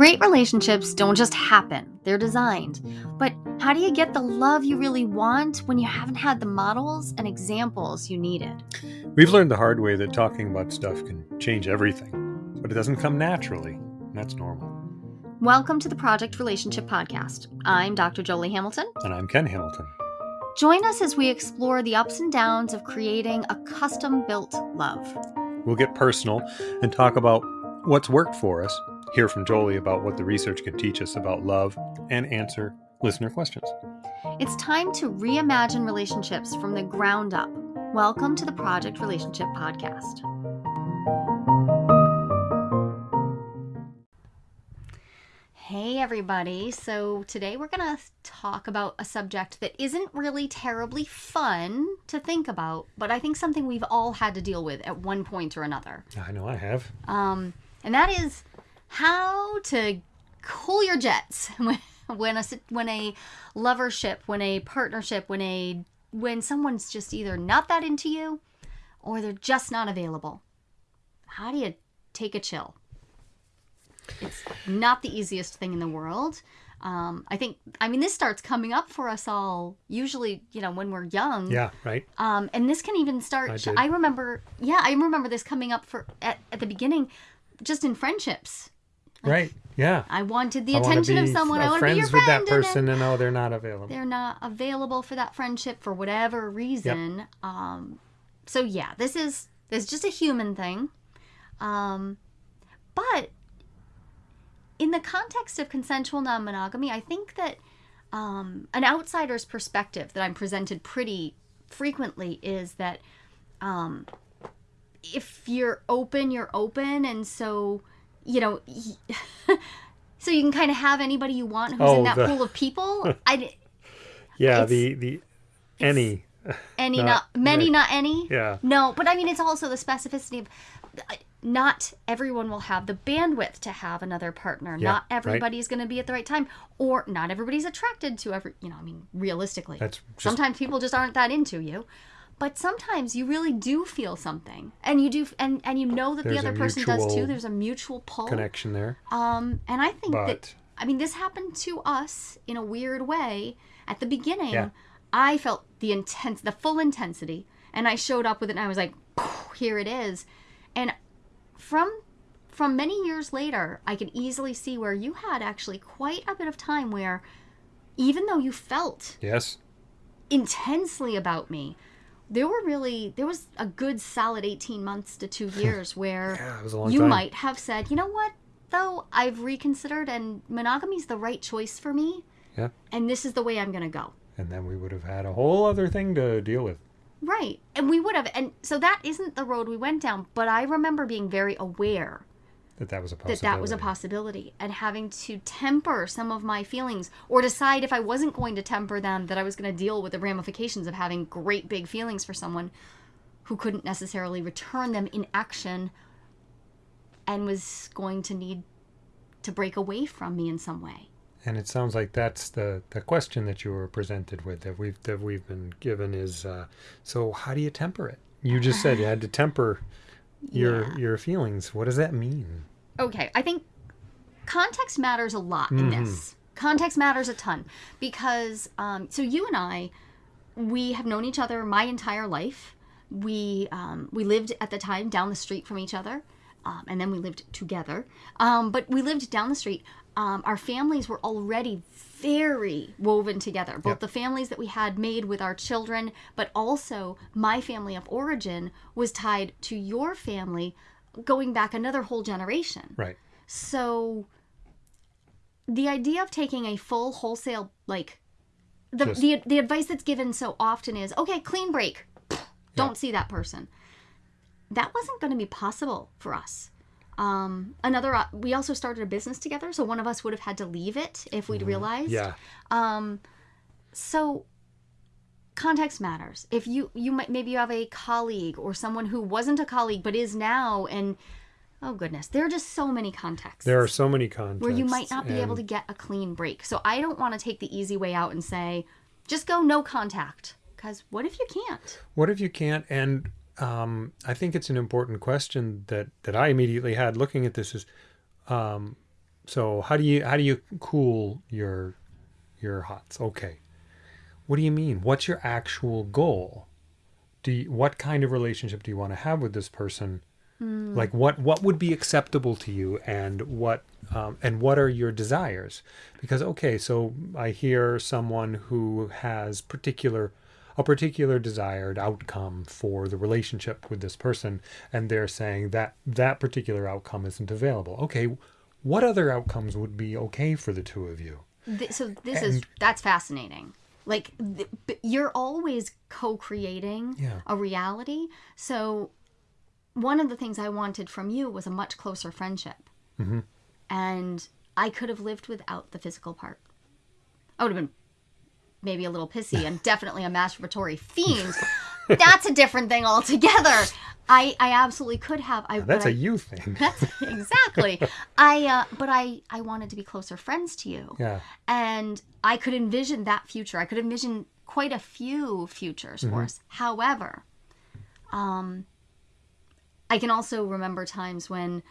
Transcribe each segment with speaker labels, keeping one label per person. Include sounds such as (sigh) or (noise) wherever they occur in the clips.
Speaker 1: Great relationships don't just happen, they're designed. But how do you get the love you really want when you haven't had the models and examples you needed?
Speaker 2: We've learned the hard way that talking about stuff can change everything, but it doesn't come naturally. and That's normal.
Speaker 1: Welcome to the Project Relationship Podcast. I'm Dr. Jolie Hamilton.
Speaker 2: And I'm Ken Hamilton.
Speaker 1: Join us as we explore the ups and downs of creating a custom built love.
Speaker 2: We'll get personal and talk about what's worked for us, hear from Jolie about what the research can teach us about love, and answer listener questions.
Speaker 1: It's time to reimagine relationships from the ground up. Welcome to the Project Relationship Podcast. Hey, everybody. So, today we're going to talk about a subject that isn't really terribly fun to think about, but I think something we've all had to deal with at one point or another.
Speaker 2: I know I have.
Speaker 1: Um, and that is how to cool your jets (laughs) when when a when a lovership, when a partnership, when a when someone's just either not that into you or they're just not available. How do you take a chill? It's not the easiest thing in the world. Um, I think, I mean, this starts coming up for us all usually, you know, when we're young.
Speaker 2: Yeah, right.
Speaker 1: Um, and this can even start.
Speaker 2: I
Speaker 1: I, remember, yeah, I remember this coming up for at, at the beginning, just in friendships.
Speaker 2: Right. Yeah.
Speaker 1: I wanted the
Speaker 2: I
Speaker 1: attention of someone. I want to be
Speaker 2: friends
Speaker 1: your
Speaker 2: with
Speaker 1: friend,
Speaker 2: that
Speaker 1: and then
Speaker 2: person, and oh, they're not available.
Speaker 1: they're not available for that friendship for whatever reason. Um, so yeah, this is this is just a human thing. Um, but in the context of consensual non-monogamy, I think that um, an outsider's perspective that I'm presented pretty frequently is that um, if you're open, you're open, and so you know. (laughs) So you can kind of have anybody you want who's
Speaker 2: Oh,
Speaker 1: in that
Speaker 2: the-
Speaker 1: pool of people. (laughs) I,
Speaker 2: yeah, the the any.
Speaker 1: any
Speaker 2: Not-
Speaker 1: not, many
Speaker 2: right.
Speaker 1: not any
Speaker 2: Yeah.
Speaker 1: no but i mean it's also the specificity of uh, not everyone will have the bandwidth to have another partner
Speaker 2: Yeah,
Speaker 1: not
Speaker 2: right.
Speaker 1: everybody's going to be at the right time or not everybody's attracted to every you know i mean realistically
Speaker 2: That's just
Speaker 1: sometimes people just aren't that into you but sometimes you really do feel something and you do and and you know that
Speaker 2: There's
Speaker 1: the other person does too there's a mutual pull
Speaker 2: connection there.
Speaker 1: um and i think that I mean, this happened to us in a weird way. At the beginning,
Speaker 2: Yeah.
Speaker 1: I felt the intense, the full intensity, and I showed up with it, and I was like, "Here it is." And from from many years later, I can easily see where you had actually quite a bit of time where, even though you felt
Speaker 2: yes.
Speaker 1: intensely about me, there were really there was a good solid eighteen months to two (laughs) years where
Speaker 2: Yeah, it was a long
Speaker 1: you
Speaker 2: time.
Speaker 1: might have said, you know what, though, I've reconsidered and monogamy's the right choice for me,
Speaker 2: Yeah.
Speaker 1: and this is the way I'm going to go.
Speaker 2: And then we would have had a whole other thing to deal with.
Speaker 1: Right. And we would have. And so that isn't the road we went down, but I remember being very aware
Speaker 2: That that was a
Speaker 1: that
Speaker 2: possibility.
Speaker 1: that was a possibility and having to temper some of my feelings or decide if I wasn't going to temper them, that I was going to deal with the ramifications of having great big feelings for someone who couldn't necessarily return them in action and was going to need to break away from me in some way.
Speaker 2: And it sounds like that's the, the question that you were presented with that we've that we've been given is uh, so how do you temper it? You just said you had to temper your (sighs)
Speaker 1: Yeah.
Speaker 2: your feelings. What does that mean?
Speaker 1: Okay, I think context matters a lot in this. Context matters a ton because, um, so you and I, we have known each other my entire life. We um, we lived at the time down the street from each other, um, and then we lived together. Um, but we lived down the street. Um, our families were already very woven together. Both
Speaker 2: Yep.
Speaker 1: the families that we had made with our children, but also my family of origin was tied to your family, going back another whole generation.
Speaker 2: Right.
Speaker 1: So the idea of taking a full wholesale like the
Speaker 2: Just-
Speaker 1: the, the advice that's given so often is okay, clean break. Don't see that person. That wasn't going to be possible for us. Um, another, uh, we also started a business together, so one of us would have had to leave it if we'd realized.
Speaker 2: Yeah.
Speaker 1: Um, so context matters. If you you might maybe you have a colleague or someone who wasn't a colleague but is now, and oh goodness, there are just so many contexts
Speaker 2: There are so many contexts
Speaker 1: where you might not be able to get a clean break. So I don't want to take the easy way out and say just go no contact because what if you can't?
Speaker 2: What if you can't? And um, I think it's an important question that that I immediately had looking at this is, um, So how do you how do you cool your your hots? Okay. What do you mean? What's your actual goal? Do you, what kind of relationship do you want to have with this person? Like what what would be acceptable to you, and what um, and what are your desires? Because okay, so I hear someone who has particular a particular desired outcome for the relationship with this person, and they're saying that that particular outcome isn't available. Okay, what other outcomes would be okay for the two of you?
Speaker 1: So this is that's fascinating. Like th- you're always co-creating
Speaker 2: Yeah.
Speaker 1: a reality. So one of the things I wanted from you was a much closer friendship,
Speaker 2: Mm-hmm.
Speaker 1: and I could have lived without the physical part. I would have been maybe a little pissy and (laughs) definitely a masturbatory fiend. That's a different thing altogether. I I absolutely could have. I
Speaker 2: That's a
Speaker 1: I-
Speaker 2: you thing.
Speaker 1: that's (laughs) exactly. I uh, but I I wanted to be closer friends to you
Speaker 2: yeah.
Speaker 1: and I could envision that future. I could envision quite a few futures for us. However, um, I can also remember times when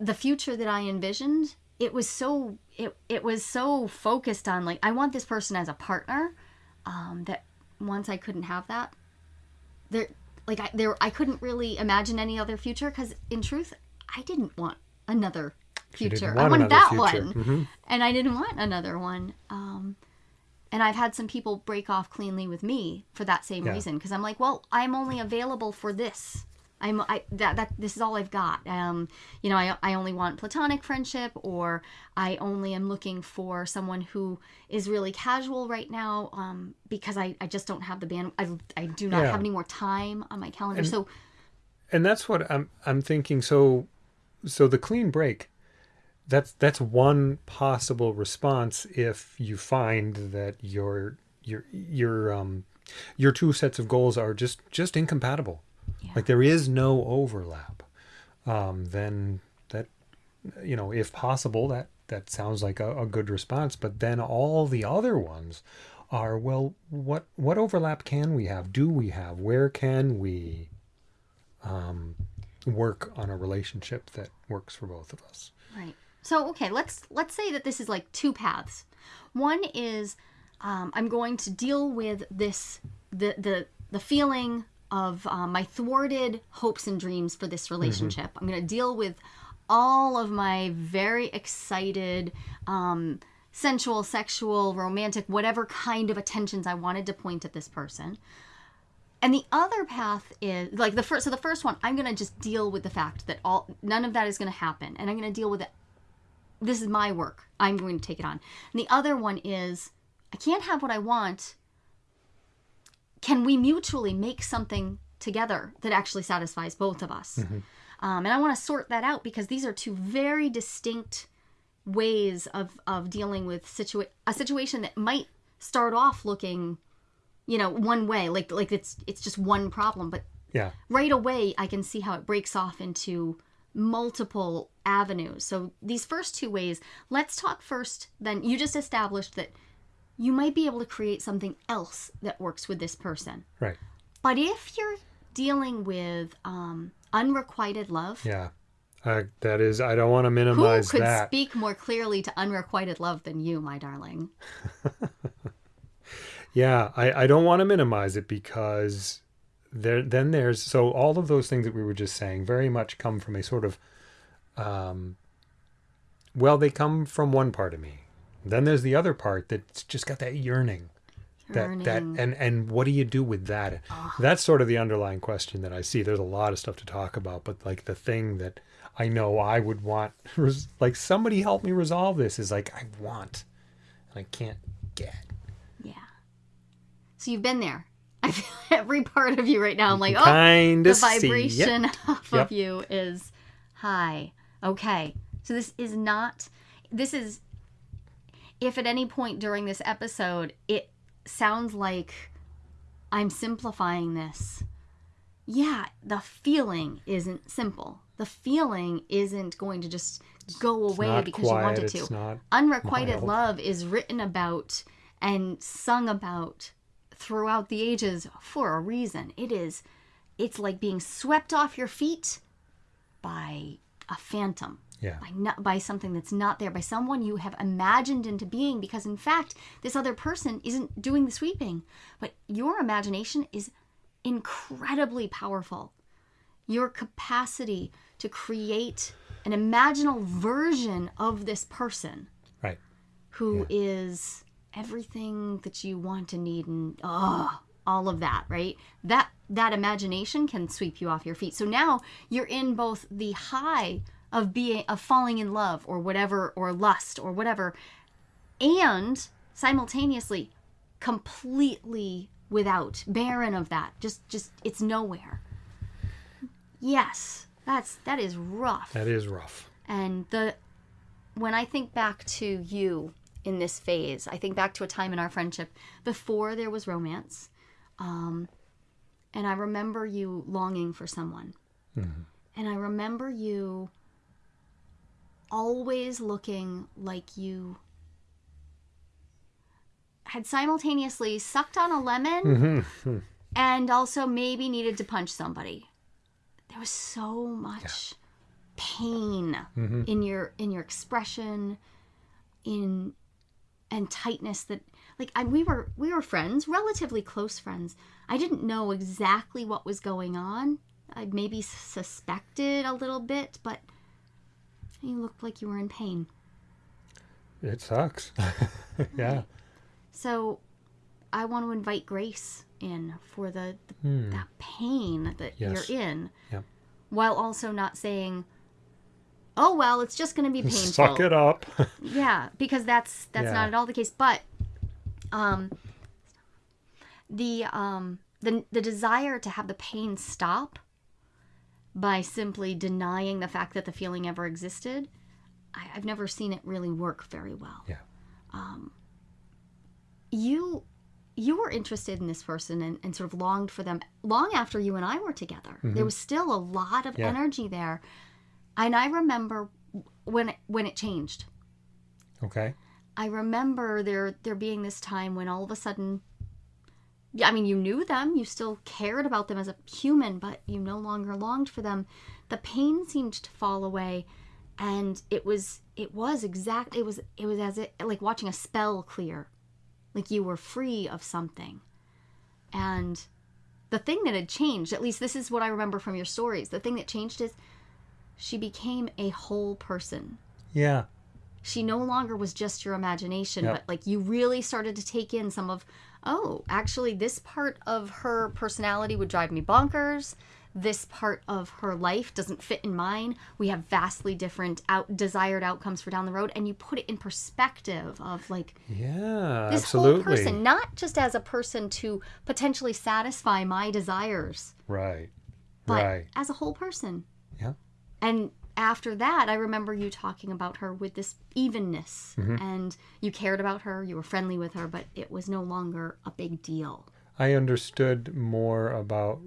Speaker 1: the future that I envisioned it was so it it was so focused on like I want this person as a partner um, that once I couldn't have that there like I there I couldn't really imagine any other future because in truth I didn't want another future.
Speaker 2: want
Speaker 1: I wanted that
Speaker 2: future.
Speaker 1: one
Speaker 2: Mhm.
Speaker 1: and I didn't want another one. Um, and I've had some people break off cleanly with me for that same
Speaker 2: Yeah.
Speaker 1: reason because I'm like, well, I'm only available for this. I'm I that that this is all I've got. Um, you know, I I only want platonic friendship, or I only am looking for someone who is really casual right now. Um, because I I just don't have the band. I I do not
Speaker 2: Yeah.
Speaker 1: have any more time on my calendar. so
Speaker 2: and that's what I'm I'm thinking. So, so the clean break, that's that's one possible response if you find that your your your um your two sets of goals are just just incompatible.
Speaker 1: Yeah.
Speaker 2: Like there is no overlap. Um, then that you know, if possible, that that sounds like a, a good response. But then all the other ones are well, what what overlap can we have? Do we have? Where can we? um, work on a relationship that works for both of us.
Speaker 1: Right. So okay, let's let's say that this is like two paths. One is um, I'm going to deal with this the the the feeling of um, my thwarted hopes and dreams for this relationship. I'm going to deal with all of my very excited, um, sensual, sexual, romantic, whatever kind of attentions I wanted to point at this person. And the other path is like the first. So the first one, I'm gonna just deal with the fact that all none of that is gonna happen, and I'm gonna deal with it. This is my work. I'm going to take it on. And the other one is, I can't have what I want. Can we mutually make something together that actually satisfies both of us? Um, and I want to sort that out because these are two very distinct ways of of dealing with situa- a situation that might start off looking you know one way like like it's it's just one problem but
Speaker 2: Yeah,
Speaker 1: right away I can see how it breaks off into multiple avenues. So these first two ways, let's talk first then you just established that you might be able to create something else that works with this person.
Speaker 2: right.
Speaker 1: But if you're dealing with um unrequited love,
Speaker 2: Yeah, uh, that is. I don't want to minimize who
Speaker 1: could
Speaker 2: that.
Speaker 1: speak more clearly to unrequited love than you, my darling? (laughs)
Speaker 2: Yeah, I, I don't want to minimize it because there then there's so all of those things that we were just saying very much come from a sort of um well they come from one part of me. Then there's the other part that's just got that yearning. That that and and what do you do with that? That's sort of the underlying question that I see. There's a lot of stuff to talk about, but like the thing that I know I would want (laughs) like somebody help me resolve this is like I want and I can't get.
Speaker 1: Yeah. So you've been there. (laughs) I feel every part of you right now. I'm like, oh,
Speaker 2: kind
Speaker 1: the vibration (laughs) off
Speaker 2: Yep.
Speaker 1: of you is high. Okay. So this is not this is if at any point during this episode it sounds like I'm simplifying this. Yeah, the feeling isn't simple. The feeling isn't going to just go away because
Speaker 2: quiet,
Speaker 1: you want it
Speaker 2: it's
Speaker 1: to.
Speaker 2: not
Speaker 1: Unrequited
Speaker 2: mild.
Speaker 1: love is written about and sung about throughout the ages for a reason. It is it's like being swept off your feet by a phantom.
Speaker 2: Yeah.
Speaker 1: by not, by something that's not there, by someone you have imagined into being because in fact this other person isn't doing the sweeping, but your imagination is incredibly powerful. Your capacity to create an imaginal version of this person
Speaker 2: Right.
Speaker 1: who is everything that you want and need and oh, all of that, right? That that imagination can sweep you off your feet. So now you're in both the high of being of falling in love or whatever or lust or whatever and simultaneously completely without barren of that. Just just it's nowhere. Yes. That's that is rough.
Speaker 2: That is rough.
Speaker 1: And the when I think back to you in this phase, I think back to a time in our friendship before there was romance. Um, and I remember you longing for someone. And I remember you always looking like you had simultaneously sucked on a lemon mm-hmm. and also maybe needed to punch somebody. There was so much pain mm-hmm. in your in your expression in and tightness that like I, we were we were friends relatively close friends. I didn't know exactly what was going on. I maybe suspected a little bit but you looked like you were in pain
Speaker 2: It sucks. (laughs) yeah.
Speaker 1: so i want to invite grace in for the, the
Speaker 2: Hmm.
Speaker 1: that pain that
Speaker 2: Yes.
Speaker 1: you're in
Speaker 2: Yep.
Speaker 1: while also not saying oh well it's just going to be (laughs) painful
Speaker 2: Suck it up. (laughs)
Speaker 1: yeah because that's that's
Speaker 2: Yeah.
Speaker 1: not at all the case but um the um the the desire to have the pain stop by simply denying the fact that the feeling ever existed I, i've never seen it really work very well
Speaker 2: Yeah.
Speaker 1: um you you were interested in this person and, and sort of longed for them long after you and i were together there was still a lot of
Speaker 2: Mm-hmm. Yeah.
Speaker 1: energy there and i remember when it, when it changed
Speaker 2: okay.
Speaker 1: I remember there there being this time when all of a sudden I mean you knew them, you still cared about them as a human, but you no longer longed for them. The pain seemed to fall away and it was it was exact it was it was as it like watching a spell clear. Like you were free of something. And the thing that had changed, at least this is what I remember from your stories, the thing that changed is she became a whole person
Speaker 2: Yeah.
Speaker 1: she no longer was just your imagination
Speaker 2: Yep.
Speaker 1: but like you really started to take in some of oh actually this part of her personality would drive me bonkers this part of her life doesn't fit in mine we have vastly different out desired outcomes for down the road and you put it in perspective of like
Speaker 2: Yeah.
Speaker 1: this
Speaker 2: absolutely.
Speaker 1: whole person not just as a person to potentially satisfy my desires
Speaker 2: Right.
Speaker 1: but
Speaker 2: right.
Speaker 1: as a whole person
Speaker 2: Yeah.
Speaker 1: and after that, I remember you talking about her with this evenness, and you cared about her, you were friendly with her, but it was no longer a big deal.
Speaker 2: I understood more about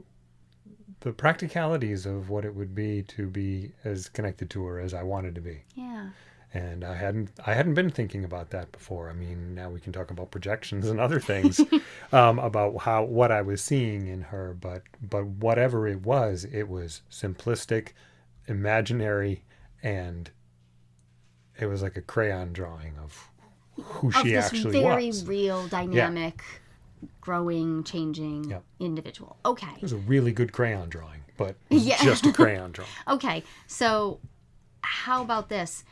Speaker 2: the practicalities of what it would be to be as connected to her as I wanted to be.
Speaker 1: Yeah.
Speaker 2: And I hadn't I hadn't been thinking about that before. I mean, now we can talk about projections and other things (laughs) um, about how what I was seeing in her, but but whatever it was, it was simplistic, imaginary, and it was like a crayon drawing of who
Speaker 1: Of
Speaker 2: she
Speaker 1: this
Speaker 2: actually
Speaker 1: very
Speaker 2: was.
Speaker 1: real, dynamic, growing, changing
Speaker 2: Yep.
Speaker 1: individual. Okay.
Speaker 2: It was a really good crayon drawing, but
Speaker 1: Yeah.
Speaker 2: just a crayon drawing. (laughs)
Speaker 1: Okay. So, how about this?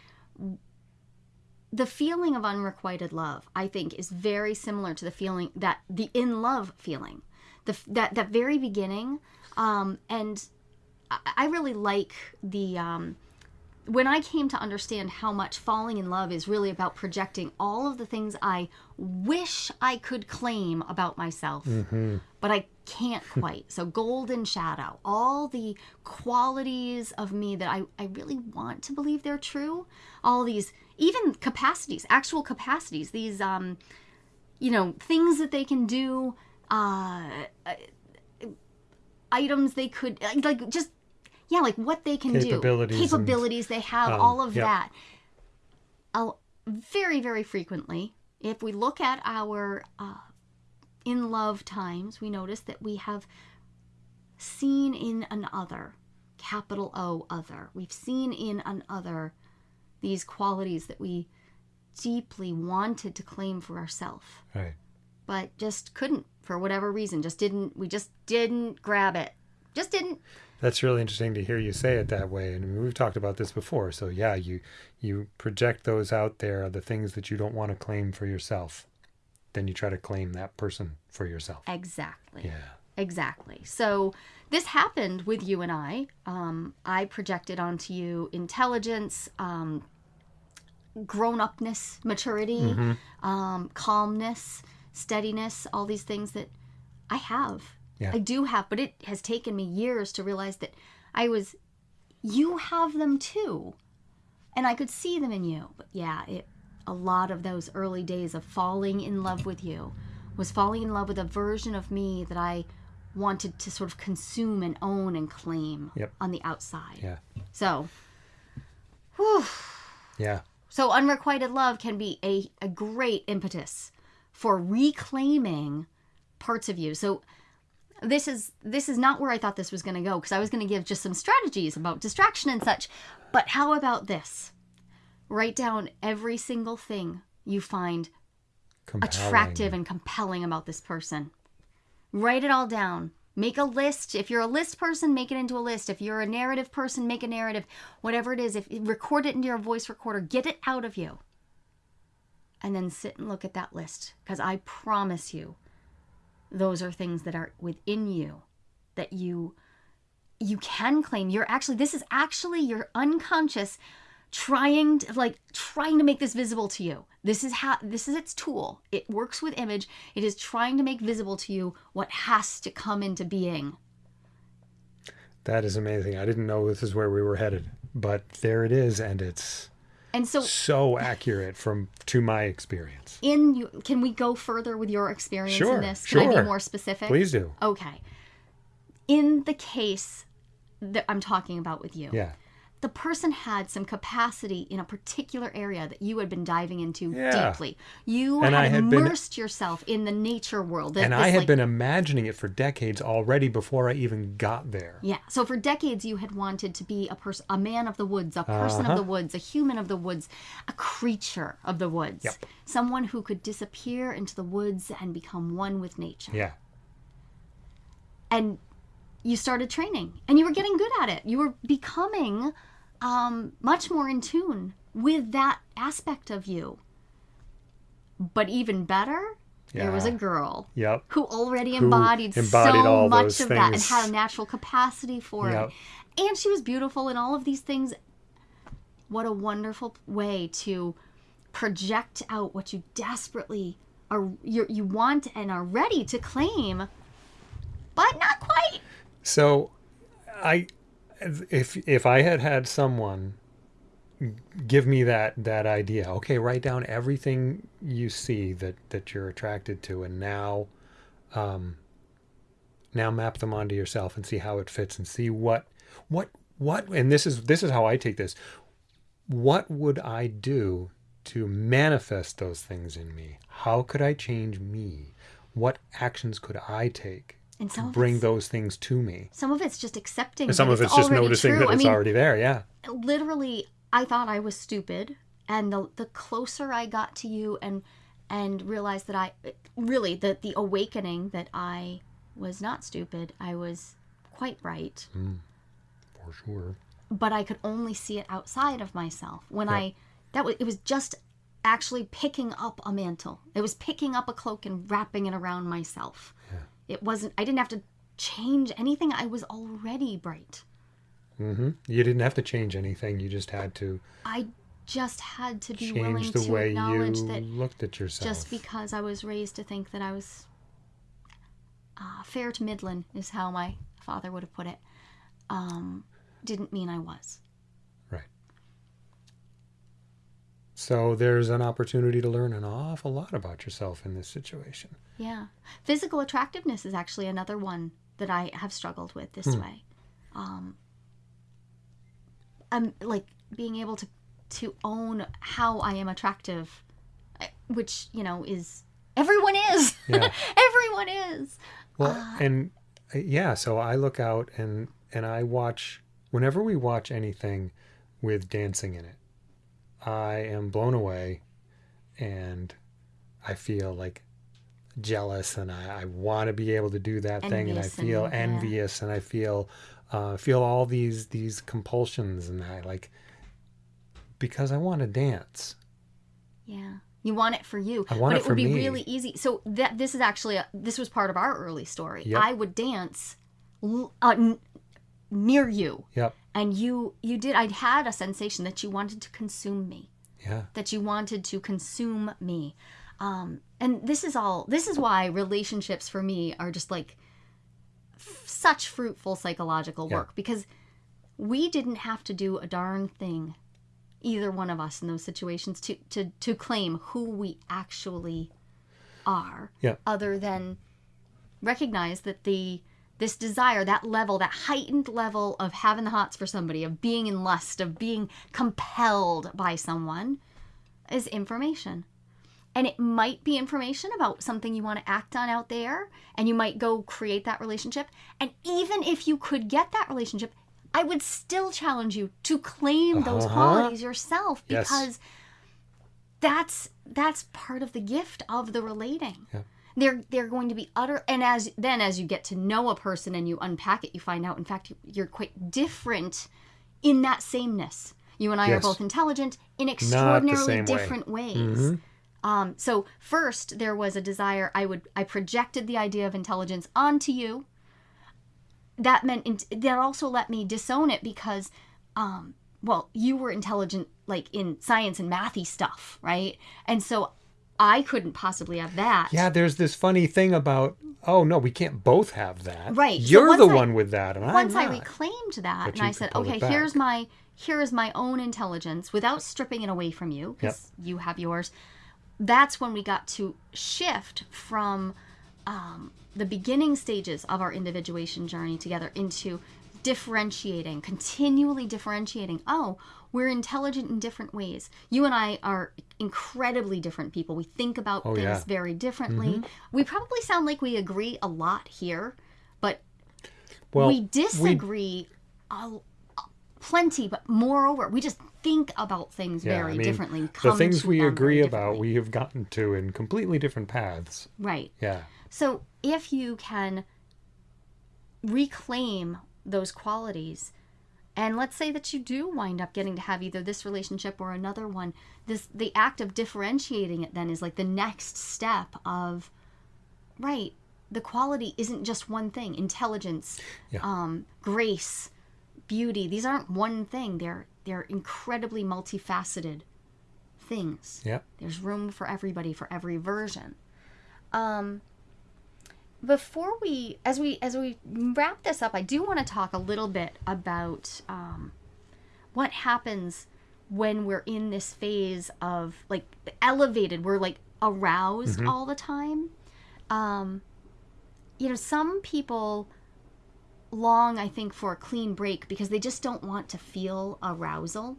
Speaker 1: The feeling of unrequited love, I think, is very similar to the feeling that the in love feeling, the that that very beginning, um, and I, I really like the um, when I came to understand how much falling in love is really about projecting all of the things I wish I could claim about myself, but I can't (laughs) quite. So, golden shadow, all the qualities of me that I, I really want to believe they're true, all these, even capacities, actual capacities, these, um, you know, things that they can do, uh, uh, items they could, like, just yeah, like what they can
Speaker 2: Capabilities
Speaker 1: do,
Speaker 2: and,
Speaker 1: capabilities they have,
Speaker 2: um,
Speaker 1: all of
Speaker 2: yep.
Speaker 1: that. I'll, very, very frequently, if we look at our uh, in love times, we notice that we have seen in another, capital O, other. We've seen in another these qualities that we deeply wanted to claim for ourselves,
Speaker 2: Right.
Speaker 1: but just couldn't for whatever reason. Just didn't, we just didn't grab it. Just didn't.
Speaker 2: That's really interesting to hear you say it that way. And we've talked about this before. So yeah, you you project those out there, the things that you don't want to claim for yourself. Then you try to claim that person for yourself.
Speaker 1: Exactly.
Speaker 2: Yeah.
Speaker 1: Exactly. So this happened with you and I. Um, I projected onto you intelligence, um, grown upness, maturity,
Speaker 2: Mm-hmm.
Speaker 1: um, calmness, steadiness, all these things that I have.
Speaker 2: Yeah.
Speaker 1: I do have, but it has taken me years to realize that I was, you have them too. And I could see them in you. But yeah, it, a lot of those early days of falling in love with you was falling in love with a version of me that I wanted to sort of consume and own and claim
Speaker 2: Yep.
Speaker 1: on the outside.
Speaker 2: Yeah.
Speaker 1: So, whew.
Speaker 2: Yeah.
Speaker 1: So unrequited love can be a, a great impetus for reclaiming parts of you. So this is this is not where I thought this was going to go because I was going to give just some strategies about distraction and such. But how about this? Write down every single thing you find
Speaker 2: Compelling.
Speaker 1: attractive and compelling about this person. Write it all down. Make a list. If you're a list person, make it into a list. If you're a narrative person, make a narrative. Whatever it is, if record it into your voice recorder, get it out of you. And then sit and look at that list because I promise you those are things that are within you that you you can claim. You're actually this is actually your unconscious trying to like trying to make this visible to you this is how this is its tool it works with image it is trying to make visible to you what has to come into being
Speaker 2: That is amazing. I didn't know this is where we were headed, but there it is, and it's
Speaker 1: and so
Speaker 2: so accurate from to my experience.
Speaker 1: in you can we go further with your experience
Speaker 2: Sure,
Speaker 1: in this can i be more specific
Speaker 2: Please do.
Speaker 1: okay in the case that i'm talking about with you
Speaker 2: Yeah.
Speaker 1: The person had some capacity in a particular area that you had been diving into
Speaker 2: Yeah.
Speaker 1: deeply. You
Speaker 2: And
Speaker 1: had,
Speaker 2: I had been-
Speaker 1: immersed yourself in the nature world.
Speaker 2: And
Speaker 1: this,
Speaker 2: I had
Speaker 1: like-
Speaker 2: been imagining it for decades already before I even got there.
Speaker 1: Yeah. So for decades, you had wanted to be a person, a man of the woods, a person of the woods, a human of the woods, a creature of the woods,
Speaker 2: Uh-huh. Yep.
Speaker 1: someone who could disappear into the woods and become one with nature.
Speaker 2: Yeah.
Speaker 1: And you started training, and you were getting good at it. You were becoming um, much more in tune with that aspect of you. But even better, there was a girl
Speaker 2: Yep.
Speaker 1: who already
Speaker 2: Who
Speaker 1: embodied,
Speaker 2: embodied
Speaker 1: so much of that and had a natural capacity for
Speaker 2: Yep.
Speaker 1: it. And she was beautiful and all of these things. What a wonderful way to project out what you desperately are you you want and are ready to claim, but not quite.
Speaker 2: So, I, if if I had had someone give me that that idea, okay, write down everything you see that that you're attracted to, and now, um, now map them onto yourself and see how it fits, and see what what what. And this is this is how I take this. What would I do to manifest those things in me? How could I change me? What actions could I take
Speaker 1: And some
Speaker 2: bring those things to me?
Speaker 1: some of it's just accepting.
Speaker 2: Some
Speaker 1: that
Speaker 2: of it's just noticing
Speaker 1: true.
Speaker 2: that
Speaker 1: I
Speaker 2: it's
Speaker 1: mean,
Speaker 2: already there. Yeah.
Speaker 1: literally i thought i was stupid and the the closer i got to you and and realized that i really the the awakening that i was not stupid i was quite right hmm.
Speaker 2: For sure.
Speaker 1: but i could only see it outside of myself when
Speaker 2: Yep.
Speaker 1: i that was it was just actually picking up a mantle it was picking up a cloak and wrapping it around myself it wasn't i didn't have to change anything i was already bright
Speaker 2: Mm-hmm. You didn't have to change anything. You just had to
Speaker 1: i just had to be willing
Speaker 2: the
Speaker 1: to
Speaker 2: way
Speaker 1: acknowledge
Speaker 2: you
Speaker 1: that
Speaker 2: looked at yourself.
Speaker 1: just because I was raised to think that I was uh, fair to Midland, is how my father would have put it, um, didn't mean I was.
Speaker 2: Right. So there's an opportunity to learn an awful lot about yourself in this situation.
Speaker 1: Yeah. Physical attractiveness is actually another one that I have struggled with this way. Um, I'm like being able to to own how I am attractive, eh, which you know is everyone is.
Speaker 2: Yeah. (laughs)
Speaker 1: everyone is.
Speaker 2: Well,
Speaker 1: Ah.
Speaker 2: and uh, yeah, so I look out and and I watch whenever we watch anything with dancing in it. I am blown away and I feel like jealous and I, I want to be able to do that thing and I
Speaker 1: Envious and-
Speaker 2: feel
Speaker 1: yeah.
Speaker 2: envious and I feel uh, feel all these these compulsions and I like because I want to dance.
Speaker 1: Yeah. You want it for you.
Speaker 2: I want
Speaker 1: but
Speaker 2: it
Speaker 1: it would be
Speaker 2: me.
Speaker 1: really easy. So that this is actually a, this was part of our early story.
Speaker 2: Yep.
Speaker 1: I would dance l- uh, n- near you
Speaker 2: Yep.
Speaker 1: And you you did I'd had a sensation that you wanted to consume me.
Speaker 2: Yeah.
Speaker 1: That you wanted to consume me. Um and this is all this is why relationships for me are just like f- such fruitful psychological
Speaker 2: Yeah.
Speaker 1: work because we didn't have to do a darn thing either one of us in those situations to to to claim who we actually are
Speaker 2: Yeah.
Speaker 1: other than recognize that the this desire that level that heightened level of having the hots for somebody of being in lust of being compelled by someone is information and it might be information about something you want to act on out there and you might go create that relationship and even if you could get that relationship i would still challenge you to claim those
Speaker 2: Uh-huh.
Speaker 1: qualities yourself
Speaker 2: Yes.
Speaker 1: because that's that's part of the gift of the relating
Speaker 2: Yeah.
Speaker 1: They're they're going to be utter and as then as you get to know a person and you unpack it you find out in fact you- you're quite different in that sameness you and i are both intelligent in extraordinarily
Speaker 2: same way.
Speaker 1: different ways
Speaker 2: Mhm.
Speaker 1: um, so first there was a desire I would I projected the idea of intelligence onto you. That meant in, that also let me disown it because, um, well, you were intelligent like in science and mathy stuff, right? And so I couldn't possibly have that.
Speaker 2: Yeah, there's this funny thing about oh no, we can't both have that.
Speaker 1: Right,
Speaker 2: You're the
Speaker 1: I-
Speaker 2: one with that, and
Speaker 1: Once I reclaimed that
Speaker 2: But
Speaker 1: and I said, okay, here's my here is my own intelligence without stripping it away from you because you have yours. That's when we got to shift from um, the beginning stages of our individuation journey together into differentiating, continually differentiating. Oh, we're intelligent in different ways. You and I are incredibly different people. We think about
Speaker 2: Oh,
Speaker 1: things
Speaker 2: yeah.
Speaker 1: very differently. Mm-hmm. We probably sound like we agree a lot here, but
Speaker 2: well,
Speaker 1: we disagree a, plenty, but moreover, we just think about things
Speaker 2: yeah,
Speaker 1: very
Speaker 2: I mean,
Speaker 1: differently.
Speaker 2: The things we agree about, we have gotten to in completely different paths.
Speaker 1: right.
Speaker 2: Yeah.
Speaker 1: So if you can reclaim those qualities, and let's say that you do wind up getting to have either this relationship or another one, this the act of differentiating it then is like the next step of right. The quality isn't just one thing. Intelligence,
Speaker 2: Yeah.
Speaker 1: um, grace, beauty. These aren't one thing. They're they're incredibly multifaceted things.
Speaker 2: Yeah.
Speaker 1: There's room for everybody for every version. Um, before we, as we as we wrap this up, I do want to talk a little bit about um, what happens when we're in this phase of like elevated. We're like aroused all the time. Um, you know, some people long, I think, for a clean break because they just don't want to feel arousal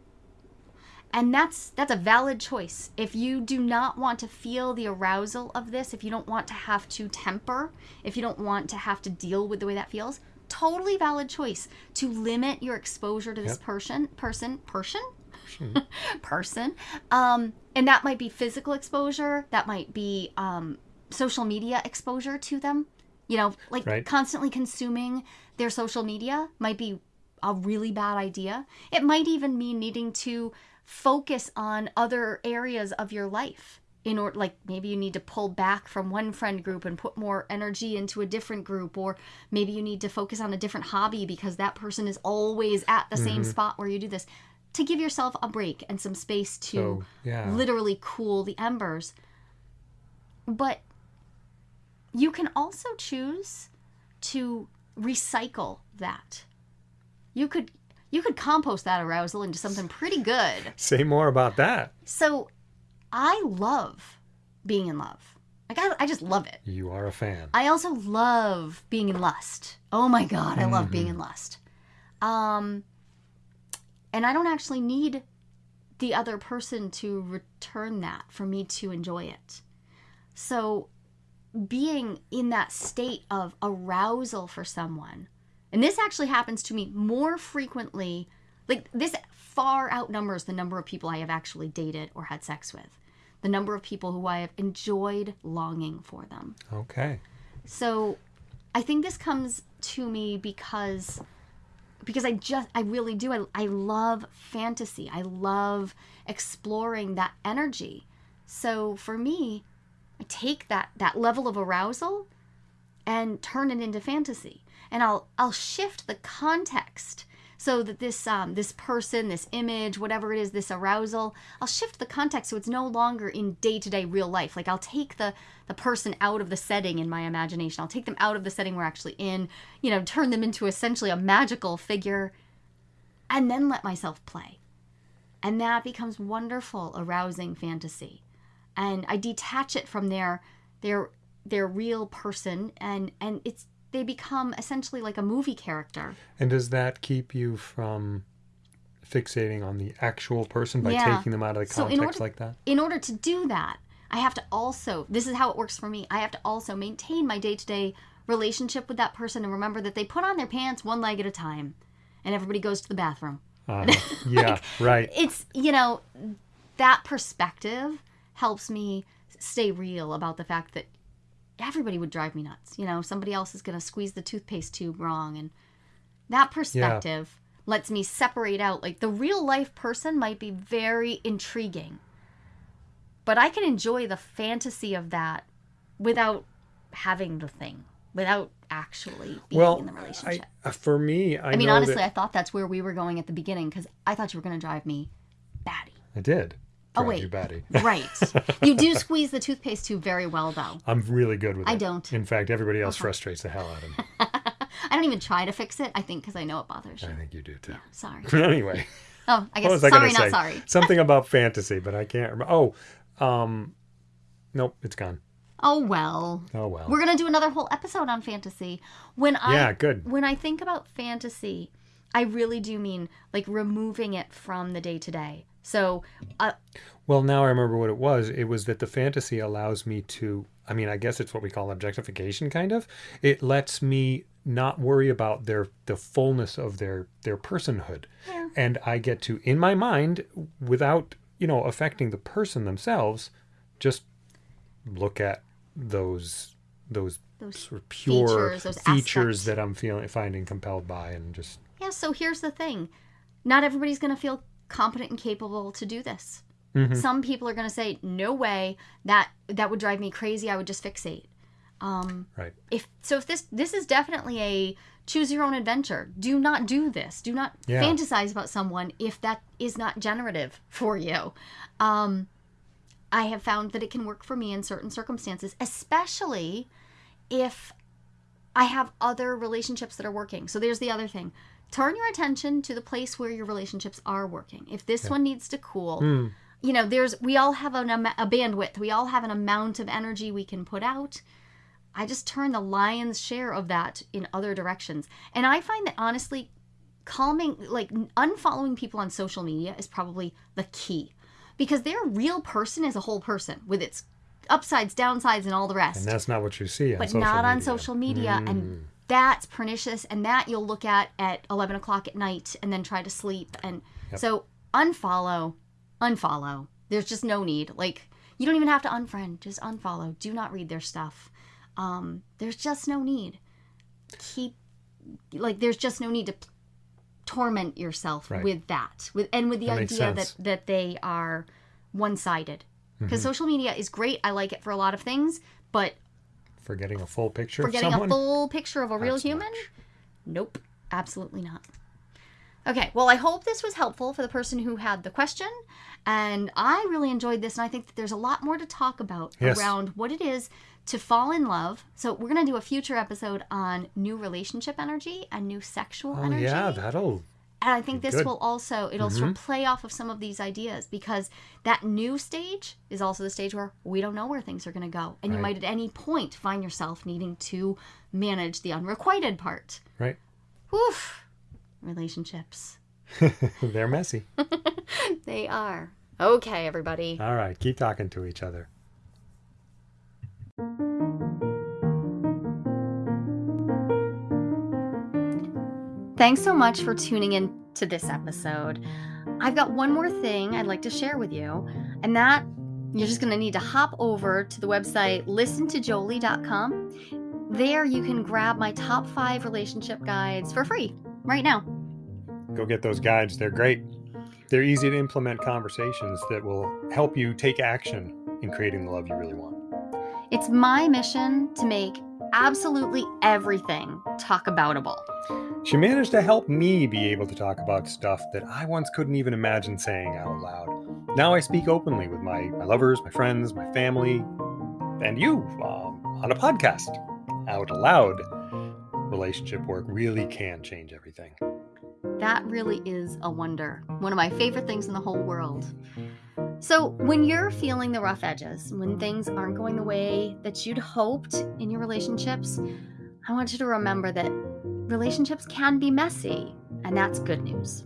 Speaker 1: and that's that's a valid choice if you do not want to feel the arousal of this if you don't want to have to temper if you don't want to have to deal with the way that feels totally valid choice to limit your exposure to this
Speaker 2: Yep.
Speaker 1: person person person person (laughs) um and that might be physical exposure that might be um social media exposure to them you know like
Speaker 2: Right.
Speaker 1: constantly consuming their social media might be a really bad idea. It might even mean needing to focus on other areas of your life in order like maybe you need to pull back from one friend group and put more energy into a different group or maybe you need to focus on a different hobby because that person is always at the same mm-hmm. spot where you do this to give yourself a break and some space to
Speaker 2: yeah.
Speaker 1: literally cool the embers. But you can also choose to recycle that. You could you could compost that arousal into something pretty good.
Speaker 2: Say more about that.
Speaker 1: So I love being in love. Like I, I just love it.
Speaker 2: You are a fan.
Speaker 1: I also love being in lust. Oh my god, I love being in lust. Um and I don't actually need the other person to return that for me to enjoy it. So being in that state of arousal for someone. And this actually happens to me more frequently Like this far outnumbers the number of people I have actually dated or had sex with. The number of people who I have enjoyed longing for them.
Speaker 2: Okay.
Speaker 1: So I think this comes to me because because I just I really do I, I love fantasy. I love exploring that energy. So for me, I take that that level of arousal and turn it into fantasy. And I'll I'll shift the context so that this um, this person, this image, whatever it is, this arousal, I'll shift the context so it's no longer in day to day real life. Like I'll take the the person out of the setting in my imagination. I'll take them out of the setting we're actually in. You know, turn them into essentially a magical figure, and then let myself play. And that becomes wonderful, arousing fantasy. And I detach it from their their their real person and and it's they become essentially like a movie character.
Speaker 2: And does that keep you from fixating on the actual person by
Speaker 1: Yeah.
Speaker 2: taking them out of the
Speaker 1: So in
Speaker 2: context
Speaker 1: order-
Speaker 2: like that?
Speaker 1: In order to do that, I have to also this is how it works for me. I have to also maintain my day-to-day relationship with that person and remember that they put on their pants one leg at a time and everybody goes to the bathroom.
Speaker 2: Uh, (laughs) yeah, right.
Speaker 1: It's, you know, that perspective helps me stay real about the fact that everybody would drive me nuts. You know, somebody else is going to squeeze the toothpaste tube wrong. And that perspective lets me separate out. Like the real life person might be very intriguing, but I can enjoy the fantasy of that without having the thing, without actually being
Speaker 2: Well,
Speaker 1: in the relationship.
Speaker 2: uh, for me, I,
Speaker 1: I, mean, honestly,
Speaker 2: that
Speaker 1: I thought that's where we were going at the beginning because I thought you were going to drive me batty.
Speaker 2: I did.
Speaker 1: Oh, wait. Right. you do (laughs) squeeze the toothpaste tube very well, though.
Speaker 2: I'm really good with it.
Speaker 1: I don't.
Speaker 2: In fact, everybody else frustrates the hell out of me. (laughs)
Speaker 1: I don't even try to fix it. I think because I know it bothers you.
Speaker 2: I think you do too.
Speaker 1: Sorry. (laughs)
Speaker 2: anyway,
Speaker 1: Oh, I guess
Speaker 2: I
Speaker 1: sorry,
Speaker 2: to
Speaker 1: not
Speaker 2: say?
Speaker 1: sorry.
Speaker 2: Something about fantasy, but I can't remember. Oh, um, nope, it's gone.
Speaker 1: Oh well.
Speaker 2: Oh well.
Speaker 1: We're gonna do another whole episode on fantasy. When I
Speaker 2: Yeah, good.
Speaker 1: When I think about fantasy, I really do mean like removing it from the day to day. So, uh,
Speaker 2: Well, now I remember what it was. It was that the fantasy allows me to, I mean, I guess it's what we call objectification kind of. It lets me not worry about their the fullness of their their personhood.
Speaker 1: Yeah.
Speaker 2: And I get to in my mind without, you know, affecting the person themselves, just look at those those
Speaker 1: Those
Speaker 2: sort of pure
Speaker 1: features, those
Speaker 2: features that I'm feeling finding compelled by and just
Speaker 1: yeah. So here's the thing: not everybody's gonna feel competent and capable to do this.
Speaker 2: Mhm.
Speaker 1: Some people are gonna say, "No way! That that would drive me crazy. I would just fixate." Um,
Speaker 2: right.
Speaker 1: if so if this this is definitely a choose your own adventure do not do this do not
Speaker 2: Yeah.
Speaker 1: fantasize about someone if that is not generative (laughs) for you um i have found that it can work for me in certain circumstances especially if i have other relationships that are working so there's the other thing turn your attention to the place where your relationships are working if this one needs to cool
Speaker 2: Hmm.
Speaker 1: you know there's we all have an, a bandwidth we all have an amount of energy we can put out I just turn the lion's share of that in other directions. And I find that honestly, calming, like unfollowing people on social media is probably the key because their real person is a whole person with its upsides, downsides, and all the rest.
Speaker 2: And that's not what you see on
Speaker 1: but not on social media. And that's pernicious. And that you'll look at at 11 o'clock at night and then try to sleep. And so unfollow, unfollow. There's just no need. Like, you don't even have to unfriend, just unfollow. Do not read their stuff. Um, there's just no need. Keep, like, there's just no need to p- torment yourself
Speaker 2: Right.
Speaker 1: with that. With and with the
Speaker 2: That
Speaker 1: idea that that they are one-sided. Because
Speaker 2: Mm-hmm.
Speaker 1: social media is great. I like it for a lot of things, but
Speaker 2: For getting a full picture
Speaker 1: for
Speaker 2: of
Speaker 1: getting a full picture of a real
Speaker 2: so
Speaker 1: human?
Speaker 2: much.
Speaker 1: Nope, absolutely not. Okay, well, I hope this was helpful for the person who had the question. And I really enjoyed this, and I think that there's a lot more to talk about
Speaker 2: Yes.
Speaker 1: around what it is to fall in love. So, we're going to do a future episode on new relationship energy and new sexual
Speaker 2: Oh
Speaker 1: energy.
Speaker 2: yeah, that'll
Speaker 1: And I think this
Speaker 2: Good.
Speaker 1: will also it'll sort of mm-hmm. play off of some of these ideas because that new stage is also the stage where we don't know where things are going to go, and you might at any point find yourself needing to manage the unrequited part.
Speaker 2: right.
Speaker 1: Woof, relationships. (laughs)
Speaker 2: They're messy. (laughs)
Speaker 1: They are okay, everybody.
Speaker 2: All right, keep talking to each other.
Speaker 1: Thanks so much for tuning in to this episode, I've got one more thing I'd like to share with you, and that you're just going to need to hop over to the website listentojolie.com. There you can grab my top five relationship guides for free right now.
Speaker 2: Go get those guides. They're great. They're easy to implement conversations that will help you take action in creating the love you really want.
Speaker 1: It's my mission to make absolutely everything talk aboutable.
Speaker 2: She managed to help me be able to talk about stuff that I once couldn't even imagine saying out loud. Now I speak openly with my, my lovers, my friends, my family, and you um, on a podcast out loud. Relationship work really can change everything.
Speaker 1: That really is a wonder. One of my favorite things in the whole world. So, when you're feeling the rough edges, when things aren't going the way that you'd hoped in your relationships, I want you to remember that relationships can be messy, and that's good news.